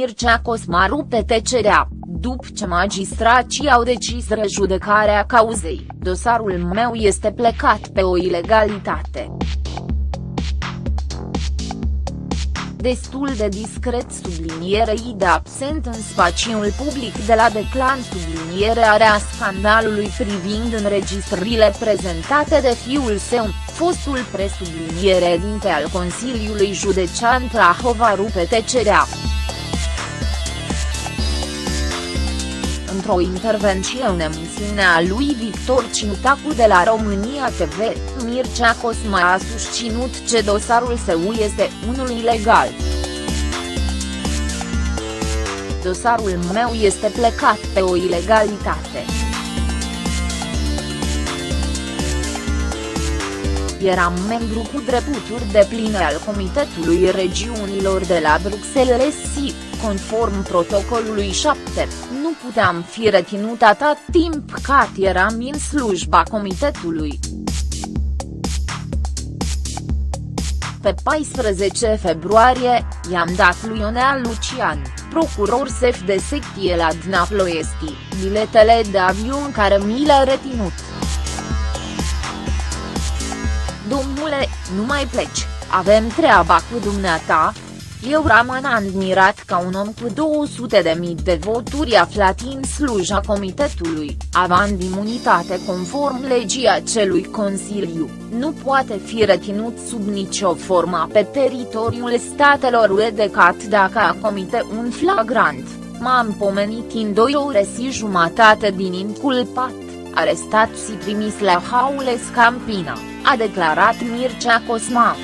Mircea Cosmaru pe tecerea, după ce magistrații au decis rejudecarea cauzei, dosarul meu este plecat pe o ilegalitate. destul de discret sublinierei de absent în spațiul public de la Declan sublinierea scandalului privind înregistrările prezentate de fiul său, fostul presubliniere dinte al Consiliului Județean Prahova rupe tecerea. Într-o intervenție în emisiunea lui Victor Ciutacu de la România TV, Mircea Cosma a susținut ce dosarul său este unul ilegal. Dosarul meu este plecat pe o ilegalitate. Eram membru cu drepturi de pline al Comitetului Regiunilor de la Bruxelles conform protocolului 7, nu puteam fi reținut atât timp cât eram în slujba comitetului. Pe 14 februarie, i-am dat lui Ionea Lucian, procuror șef de secție la Dnaploiesti, biletele de avion care mi le-a reținut. Domnule, nu mai pleci, avem treaba cu dumneata, eu rămân admirat ca un om cu 200 de mii de voturi aflat în sluja comitetului, având imunitate conform legii acelui Consiliu, nu poate fi reținut sub nicio formă pe teritoriul statelor UE decât dacă a comite un flagrant, m-am pomenit în doi ore și jumătate din inculpat, arestat și trimis la Haules Campina, a declarat Mircea Cosma.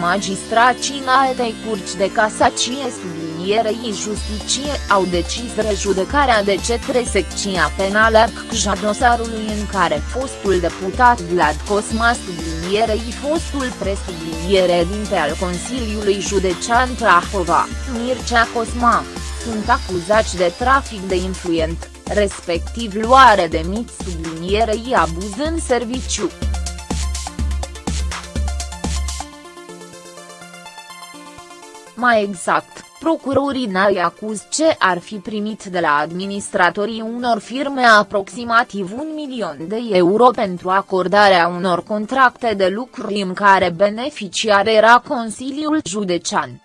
magistrații în altei curci de casacie sublinierei justiție au decis rejudecarea de cetre secția penală CCJA dosarului în care fostul deputat Vlad Cosma sublinierei fostul presubliniere dinte al Consiliului Județean Prahova, Mircea Cosma, sunt acuzați de trafic de influent, respectiv luare de mici sublinierei abuz în serviciu. Mai exact, procurorii n-ai acuz ce ar fi primit de la administratorii unor firme aproximativ un milion de euro pentru acordarea unor contracte de lucru în care beneficiar era Consiliul Județean.